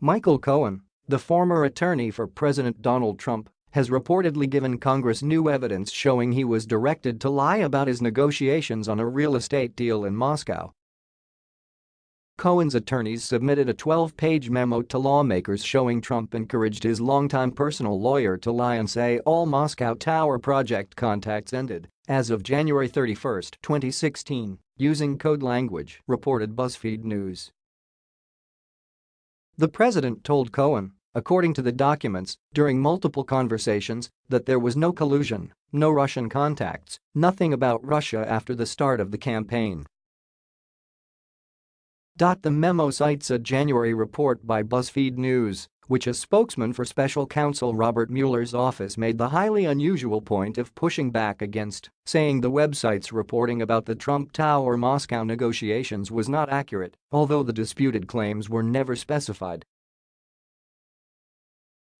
Michael Cohen, the former attorney for President Donald Trump, has reportedly given Congress new evidence showing he was directed to lie about his negotiations on a real estate deal in Moscow. Cohen's attorneys submitted a 12-page memo to lawmakers showing Trump encouraged his longtime personal lawyer to lie and say all Moscow Tower project contacts ended as of January 31, 2016, using code language, reported BuzzFeed News. The president told Cohen, according to the documents, during multiple conversations, that there was no collusion, no Russian contacts, nothing about Russia after the start of the campaign. The memo cites a January report by BuzzFeed News, which a spokesman for special counsel Robert Mueller's office made the highly unusual point of pushing back against, saying the website's reporting about the Trump Tower Moscow negotiations was not accurate, although the disputed claims were never specified.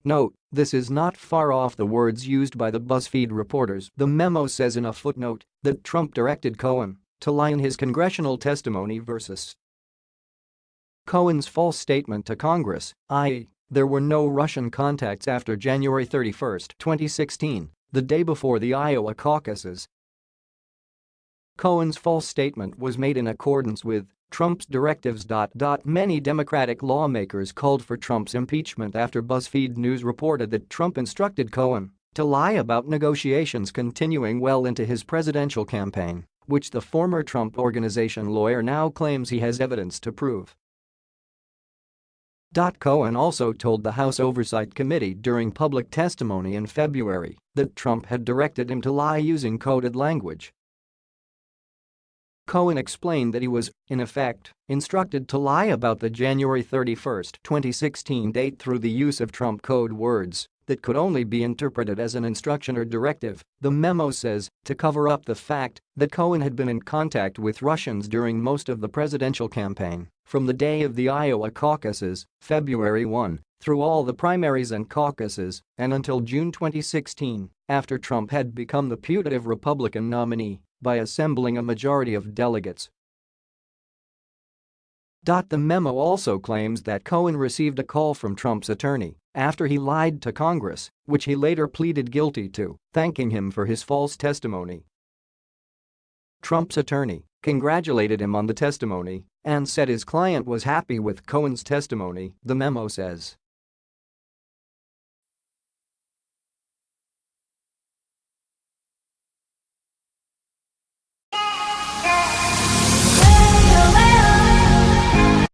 Note, this is not far off the words used by the BuzzFeed reporters. The memo says in a footnote that Trump directed Cohen to lie in his congressional testimony versus Cohen's false statement to Congress, i.e., there were no Russian contacts after January 31, 2016, the day before the Iowa caucuses. Cohen's false statement was made in accordance with Trump's directives. Many Democratic lawmakers called for Trump's impeachment after BuzzFeed News reported that Trump instructed Cohen to lie about negotiations continuing well into his presidential campaign, which the former Trump Organization lawyer now claims he has evidence to prove. Cohen also told the House Oversight Committee during public testimony in February that Trump had directed him to lie using coded language. Cohen explained that he was, in effect, instructed to lie about the January 31, 2016 date through the use of Trump code words that could only be interpreted as an instruction or directive, the memo says, to cover up the fact that Cohen had been in contact with Russians during most of the presidential campaign, from the day of the Iowa caucuses, February 1, through all the primaries and caucuses, and until June 2016, after Trump had become the putative Republican nominee by assembling a majority of delegates. The memo also claims that Cohen received a call from Trump's attorney after he lied to Congress, which he later pleaded guilty to, thanking him for his false testimony. Trump's attorney congratulated him on the testimony and said his client was happy with Cohen's testimony, the memo says.